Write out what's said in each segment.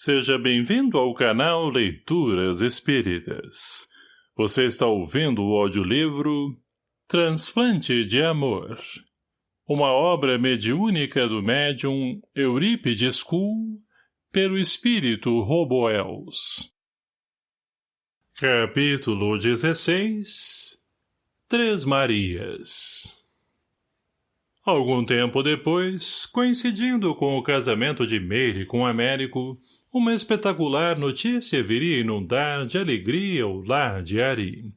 Seja bem-vindo ao canal Leituras Espíritas. Você está ouvindo o audiolivro Transplante de Amor. Uma obra mediúnica do médium Eurípides Kuhl, pelo espírito Roboels. Capítulo 16 Três Marias Algum tempo depois, coincidindo com o casamento de Meire com Américo, uma espetacular notícia viria inundar de alegria o lar de Ari.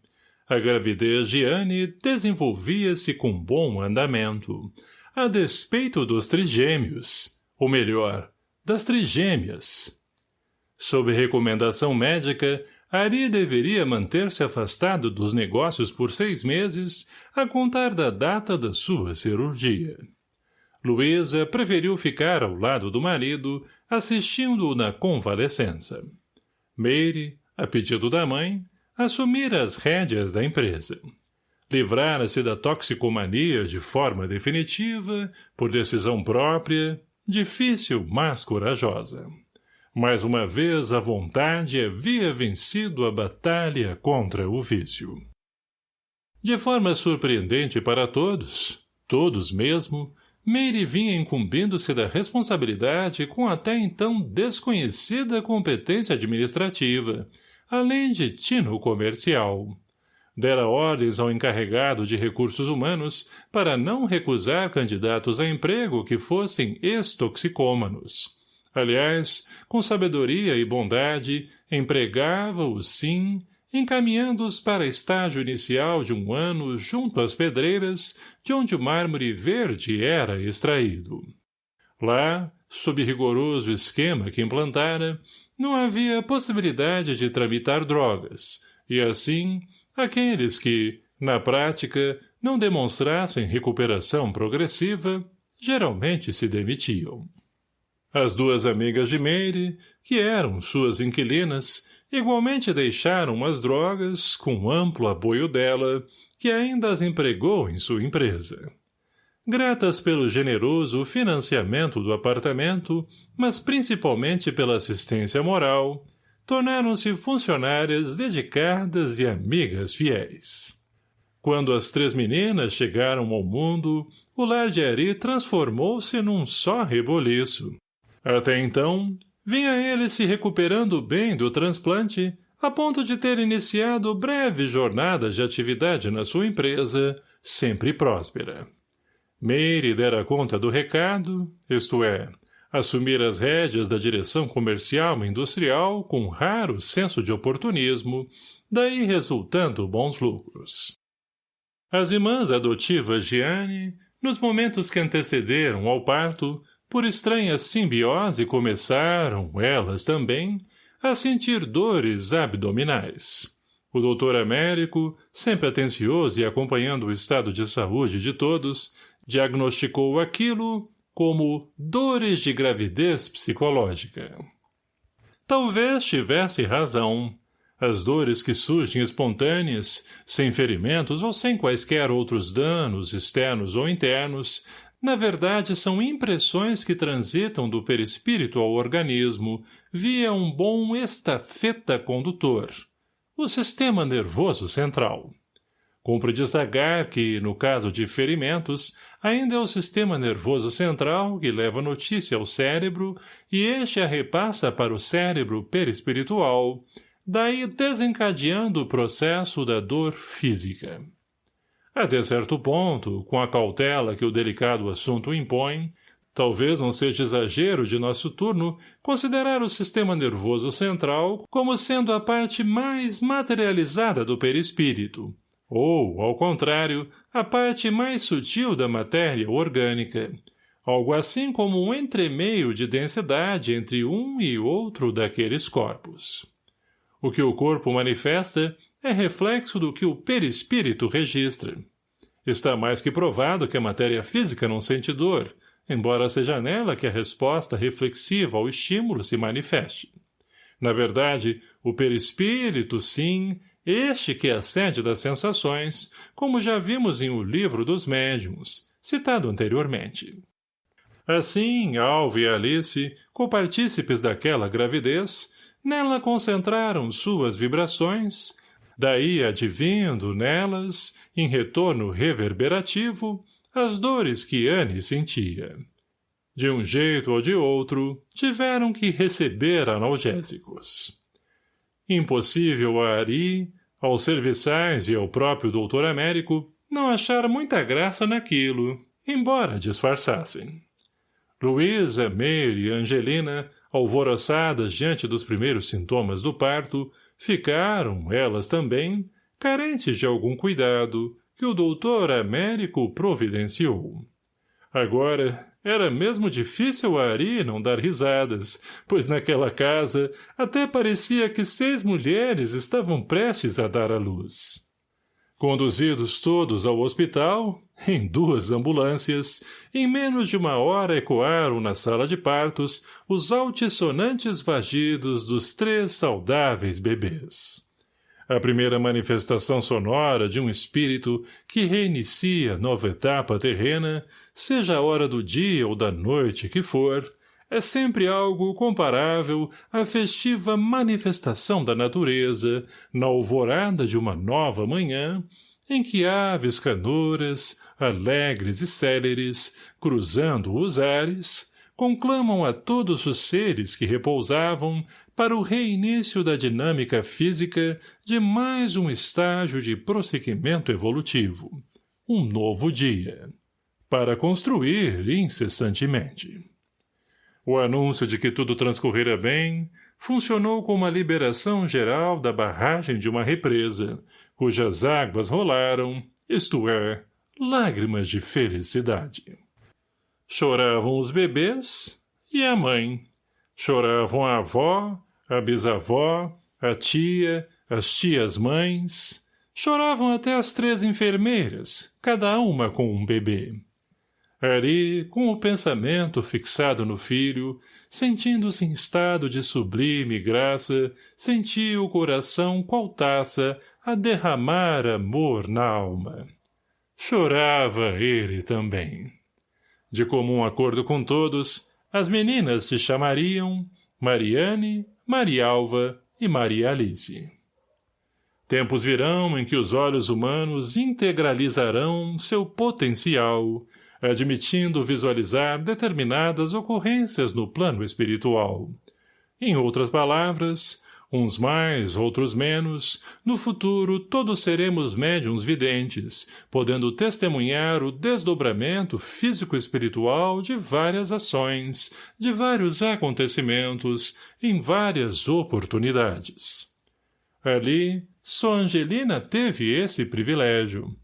A gravidez de Anne desenvolvia-se com bom andamento, a despeito dos trigêmeos, ou melhor, das trigêmeas. Sob recomendação médica, Ari deveria manter-se afastado dos negócios por seis meses, a contar da data da sua cirurgia. Luísa preferiu ficar ao lado do marido, assistindo-o na convalescença. Meire, a pedido da mãe, assumira as rédeas da empresa. Livrara-se da toxicomania de forma definitiva, por decisão própria, difícil, mas corajosa. Mais uma vez a vontade havia vencido a batalha contra o vício. De forma surpreendente para todos, todos mesmo, Meire vinha incumbindo-se da responsabilidade com até então desconhecida competência administrativa, além de tino comercial. Dera ordens ao encarregado de recursos humanos para não recusar candidatos a emprego que fossem ex-toxicômanos. Aliás, com sabedoria e bondade, empregava-os sim encaminhando-os para estágio inicial de um ano junto às pedreiras, de onde o mármore verde era extraído. Lá, sob rigoroso esquema que implantara, não havia possibilidade de tramitar drogas, e assim, aqueles que, na prática, não demonstrassem recuperação progressiva, geralmente se demitiam. As duas amigas de Meire, que eram suas inquilinas, Igualmente deixaram as drogas, com amplo apoio dela, que ainda as empregou em sua empresa. Gratas pelo generoso financiamento do apartamento, mas principalmente pela assistência moral, tornaram-se funcionárias dedicadas e amigas fiéis. Quando as três meninas chegaram ao mundo, o lar de Ari transformou-se num só reboliço. Até então, Vinha ele se recuperando bem do transplante, a ponto de ter iniciado breve jornada de atividade na sua empresa, sempre próspera. Meire dera conta do recado, isto é, assumir as rédeas da direção comercial e industrial com raro senso de oportunismo, daí resultando bons lucros. As irmãs adotivas de Anne, nos momentos que antecederam ao parto, por estranha simbiose começaram, elas também, a sentir dores abdominais. O doutor Américo, sempre atencioso e acompanhando o estado de saúde de todos, diagnosticou aquilo como dores de gravidez psicológica. Talvez tivesse razão. As dores que surgem espontâneas, sem ferimentos ou sem quaisquer outros danos externos ou internos, na verdade, são impressões que transitam do perispírito ao organismo via um bom estafeta condutor, o sistema nervoso central. Cumpre destacar que, no caso de ferimentos, ainda é o sistema nervoso central que leva notícia ao cérebro e este a repassa para o cérebro perispiritual, daí desencadeando o processo da dor física. Até certo ponto, com a cautela que o delicado assunto impõe, talvez não seja exagero de nosso turno considerar o sistema nervoso central como sendo a parte mais materializada do perispírito, ou, ao contrário, a parte mais sutil da matéria orgânica, algo assim como um entremeio de densidade entre um e outro daqueles corpos. O que o corpo manifesta é reflexo do que o perispírito registra. Está mais que provado que a matéria física não sente dor, embora seja nela que a resposta reflexiva ao estímulo se manifeste. Na verdade, o perispírito, sim, este que é a sede das sensações, como já vimos em O Livro dos Médiuns, citado anteriormente. Assim, Alva e Alice, copartícipes daquela gravidez, nela concentraram suas vibrações, daí advindo nelas, em retorno reverberativo, as dores que Anne sentia. De um jeito ou de outro, tiveram que receber analgésicos. Impossível a Ari, aos serviçais e ao próprio doutor Américo, não achar muita graça naquilo, embora disfarçassem. Luísa, Mary e Angelina, alvoroçadas diante dos primeiros sintomas do parto, ficaram, elas também, carentes de algum cuidado que o doutor Américo providenciou. Agora, era mesmo difícil a Ari não dar risadas, pois naquela casa até parecia que seis mulheres estavam prestes a dar à luz. Conduzidos todos ao hospital, em duas ambulâncias, em menos de uma hora ecoaram na sala de partos os altissonantes vagidos dos três saudáveis bebês. A primeira manifestação sonora de um espírito que reinicia nova etapa terrena, seja a hora do dia ou da noite que for, é sempre algo comparável à festiva manifestação da natureza, na alvorada de uma nova manhã, em que aves canoras, alegres e céleres, cruzando os ares, conclamam a todos os seres que repousavam para o reinício da dinâmica física de mais um estágio de prosseguimento evolutivo, um novo dia, para construir incessantemente. O anúncio de que tudo transcorrera bem funcionou como a liberação geral da barragem de uma represa, cujas águas rolaram, isto é, lágrimas de felicidade. Choravam os bebês e a mãe. Choravam a avó, a bisavó, a tia, as tias-mães. Choravam até as três enfermeiras, cada uma com um bebê. Ari, com o pensamento fixado no filho, sentindo-se em estado de sublime graça, sentia o coração qual taça a derramar amor na alma. Chorava ele também. De comum acordo com todos, as meninas se chamariam Mariane, Marialva e Maria Alice. Tempos virão em que os olhos humanos integralizarão seu potencial, admitindo visualizar determinadas ocorrências no plano espiritual. Em outras palavras, uns mais, outros menos, no futuro todos seremos médiums videntes, podendo testemunhar o desdobramento físico-espiritual de várias ações, de vários acontecimentos, em várias oportunidades. Ali, só Angelina teve esse privilégio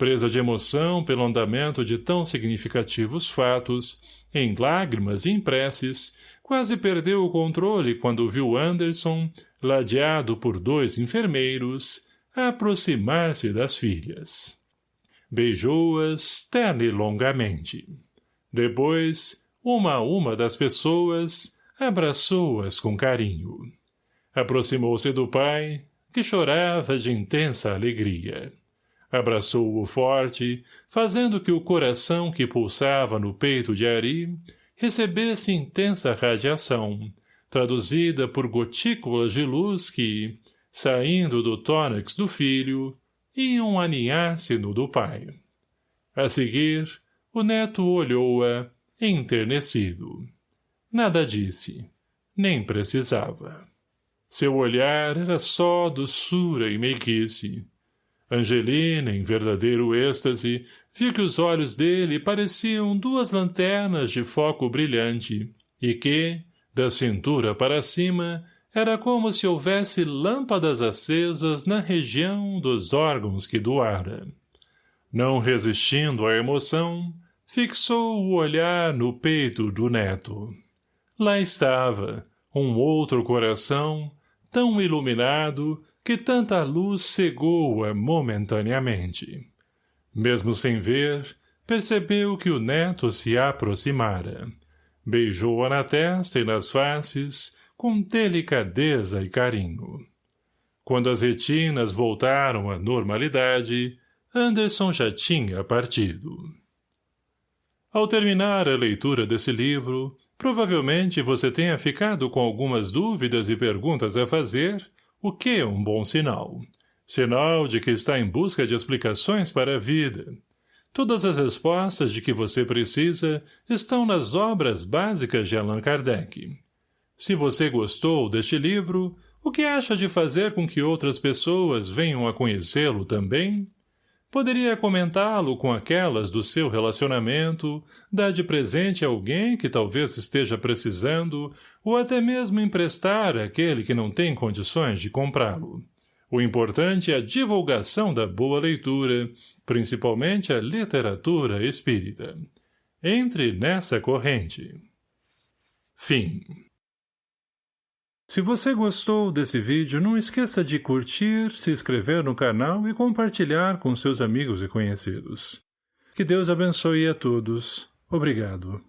presa de emoção pelo andamento de tão significativos fatos, em lágrimas e em preces, quase perdeu o controle quando viu Anderson, ladeado por dois enfermeiros, aproximar-se das filhas. Beijou-as terna e longamente. Depois, uma a uma das pessoas, abraçou-as com carinho. Aproximou-se do pai, que chorava de intensa alegria abraçou-o forte, fazendo que o coração que pulsava no peito de Ari recebesse intensa radiação, traduzida por gotículas de luz que, saindo do tórax do filho, iam aninhar-se no do pai. A seguir, o neto olhou-a, enternecido. Nada disse, nem precisava. Seu olhar era só doçura e meiguice, Angelina, em verdadeiro êxtase, viu que os olhos dele pareciam duas lanternas de foco brilhante, e que, da cintura para cima, era como se houvesse lâmpadas acesas na região dos órgãos que doara. Não resistindo à emoção, fixou o olhar no peito do neto. Lá estava, um outro coração, tão iluminado, que tanta luz cegou-a momentaneamente. Mesmo sem ver, percebeu que o neto se aproximara. Beijou-a na testa e nas faces, com delicadeza e carinho. Quando as retinas voltaram à normalidade, Anderson já tinha partido. Ao terminar a leitura desse livro, provavelmente você tenha ficado com algumas dúvidas e perguntas a fazer, o que é um bom sinal. Sinal de que está em busca de explicações para a vida. Todas as respostas de que você precisa estão nas obras básicas de Allan Kardec. Se você gostou deste livro, o que acha de fazer com que outras pessoas venham a conhecê-lo também? Poderia comentá-lo com aquelas do seu relacionamento, dar de presente a alguém que talvez esteja precisando, ou até mesmo emprestar àquele que não tem condições de comprá-lo. O importante é a divulgação da boa leitura, principalmente a literatura espírita. Entre nessa corrente. Fim se você gostou desse vídeo, não esqueça de curtir, se inscrever no canal e compartilhar com seus amigos e conhecidos. Que Deus abençoe a todos. Obrigado.